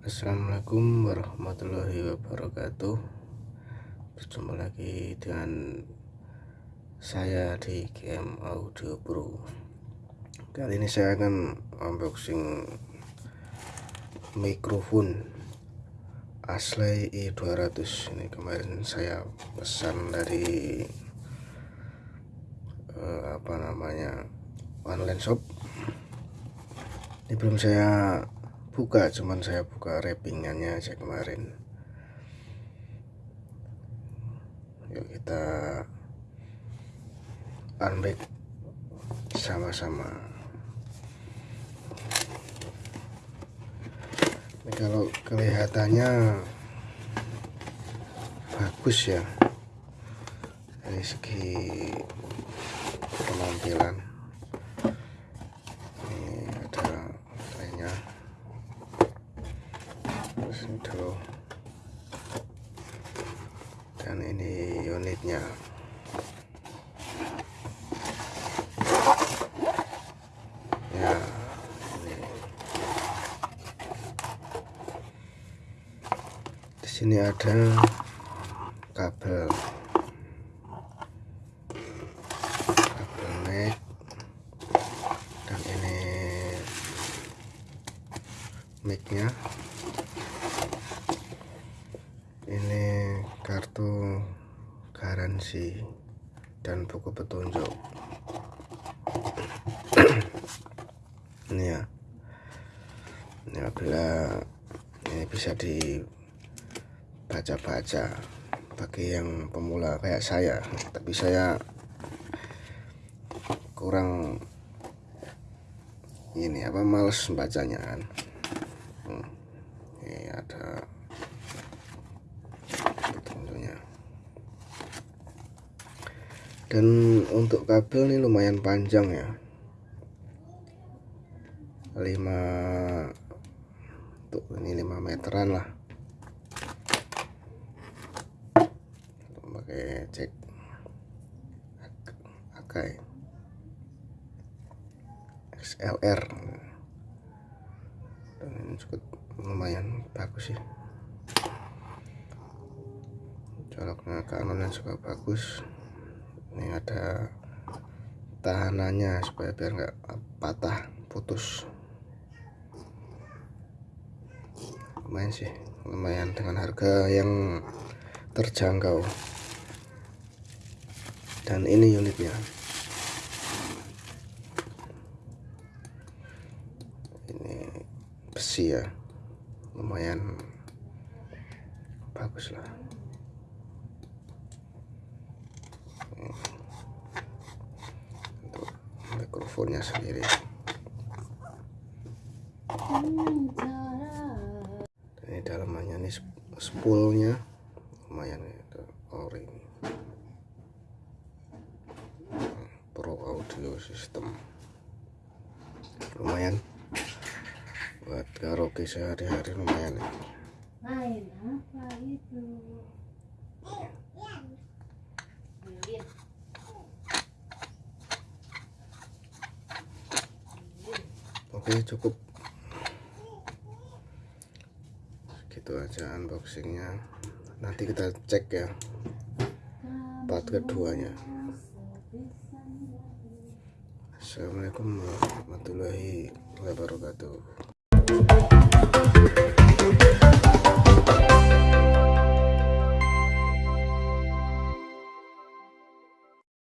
Assalamualaikum warahmatullahi wabarakatuh. Berjumpa lagi dengan saya di game Audio Pro. Kali ini saya akan unboxing mikrofon Ashley i200 Ini kemarin saya pesan dari uh, apa namanya online shop. Ini belum saya buka cuman saya buka wrappingannya aja kemarin. Yuk kita unpack sama-sama. Ini kalau kelihatannya bagus ya dari segi penampilan ini ada lainnya itu dan ini unitnya. Ya ini. Di sini ada kabel. Kabel neck dan ini micnya ini kartu garansi dan buku petunjuk. Ini ya. Ini apabila ini bisa dibaca-baca bagi yang pemula kayak saya. Tapi saya kurang ini apa males bacanya kan. Hmm. ini ada dan untuk kabel ini lumayan panjang ya. 5 untuk ini 5 meteran lah. Pakai cek Akai XLR dan ini cukup lumayan bagus sih. Coloknya kanonnya juga bagus ini ada tahanannya supaya biar nggak patah putus. Lumayan sih lumayan dengan harga yang terjangkau. Dan ini unitnya. Ini besi ya lumayan bagus lah untuk mikrofonnya sendiri. Ini dalamannya ini spoolnya. Lumayan itu ori pro audio system. Lumayan. Buat karaoke sehari-hari lumayan ya. Main apa itu? Oke cukup. Gitu aja unboxingnya. Nanti kita cek ya. Part keduanya. Assalamualaikum warahmatullahi wabarakatuh